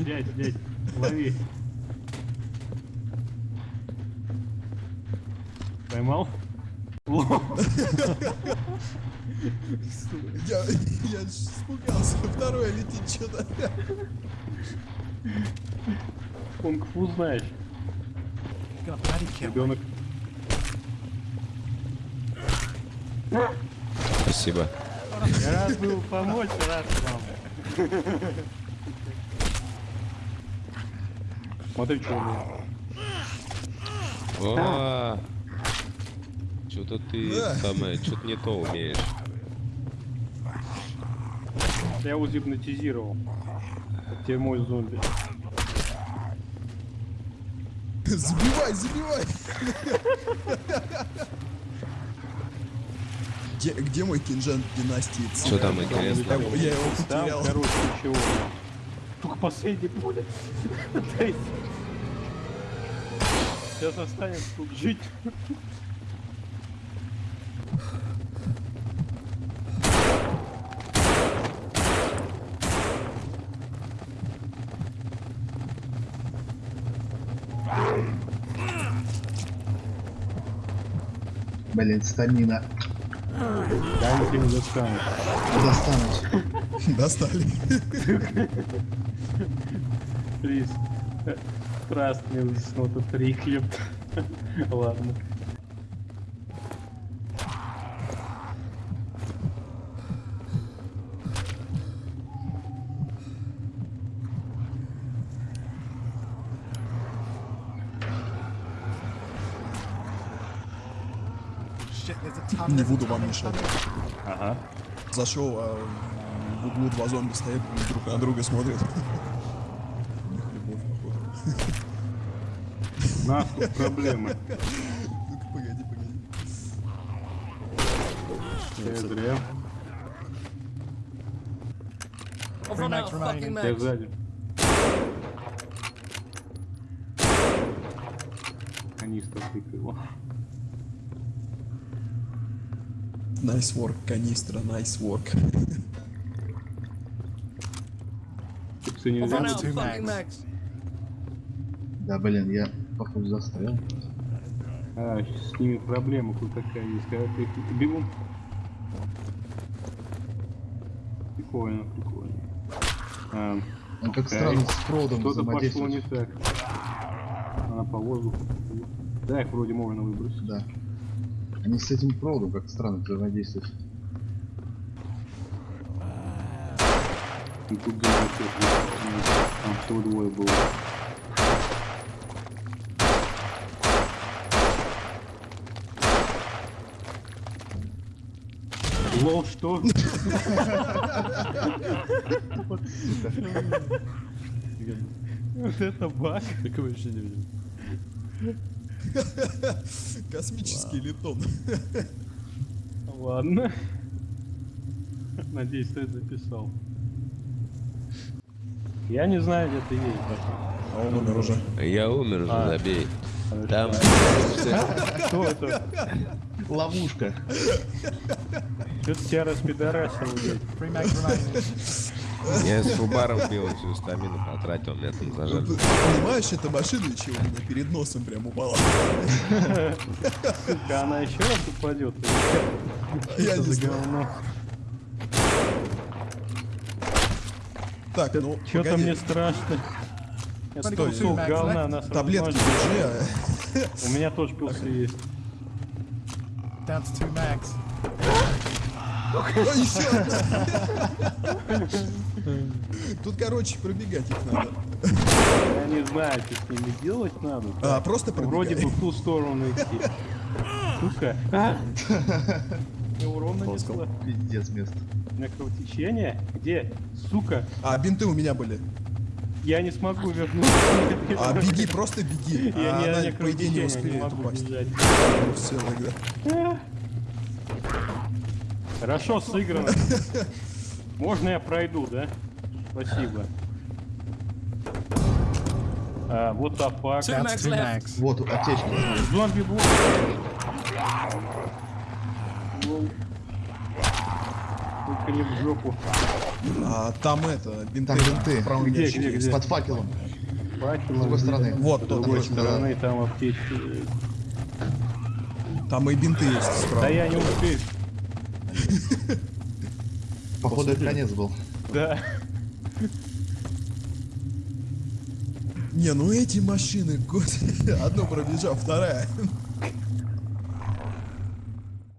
Дядь, дядь, лови. Поймал? Я, я испугался. Второе летит что-то. Кунг-фу знаешь. Ребенок. Спасибо. Я рад был помочь, рад вам. Смотри, что у меня. О, что-то ты самое, что-то не то умеешь. Я его гипнотизировал. Тебе мой зомби. Забивай, забивай. Где, где мой кинжан династии? Что там Я, интересно? я его Там, потерял. короче, ничего. Только последний пуля. Сейчас останется тут жить. Блин, стамина. Ничего не достану. Достанусь. Достали. Please. Trust me, it's not a trick. Ладно. Не буду вам мешать. Ага. Зашел, а в углу два зомби стоят, друг на друга смотрят. У них любовь, походу. Тут проблемы. Ну-ка, погоди, погоди. Fucking Я сзади. Канистра тыкала. Nice work, канистра, nice work. I've нельзя. Да, блин, я походу застрял. А, с ними проблема тут такая есть. Когда ты их бегун. Прикольно, прикольно. А, Он как странно с Фродом Что-то пошло не так. Она по воздуху. Да, их вроде можно выбросить. Да. Они с этим Фродом как странно взаимодействуют. И тут где Там всего двое было. Лол, что? Вот это баг. Такого еще не видел. Космический летон. Ладно. Надеюсь, ты это записал. Я не знаю, где ты есть, братан. А он умер уже. Я умер уже, А. забей. Там Кто это? Ловушка. Что-то тебя распидорасил, блядь. Я с Фубаром пил всю стамину потратил, зажали. ты Понимаешь, эта машина еще у меня перед носом прям упала. Сука, она еще раз упадет. Я не знаю. Так, ну, Что-то мне страшно. Это Стой, кусок говна нас Таблетки держи, а... У меня тоже пилсы есть. Down to two mags. Ой, еще одна. Тут, короче, пробегать их надо. Я не знаю, что с ними делать надо. А, просто Вроде бы пробегай. в ту сторону идти. Сука. А! Урон нанесла. Пиздец место. У меня кровотечение? Где? Сука. А, бинты у меня были. Я не смогу вернуться. А, беги, просто беги. Я А не, она, не по идее, не успеет могу упасть. Ну, Все, тогда. Хорошо сыграно. Можно я пройду, да? Спасибо. А, вот топак. Вот аптечка. Зомби блок. Только не в жопу. А, там это, бинты. Там бинты. Где, где, где. Под факелом. Факелом. С другой стороны. Вот, с другой стороны, там аптечка. Там и бинты есть справа. Да я не успею. Походу это конец был. Да. Не, ну эти машины, господи, одно пробежав, вторая.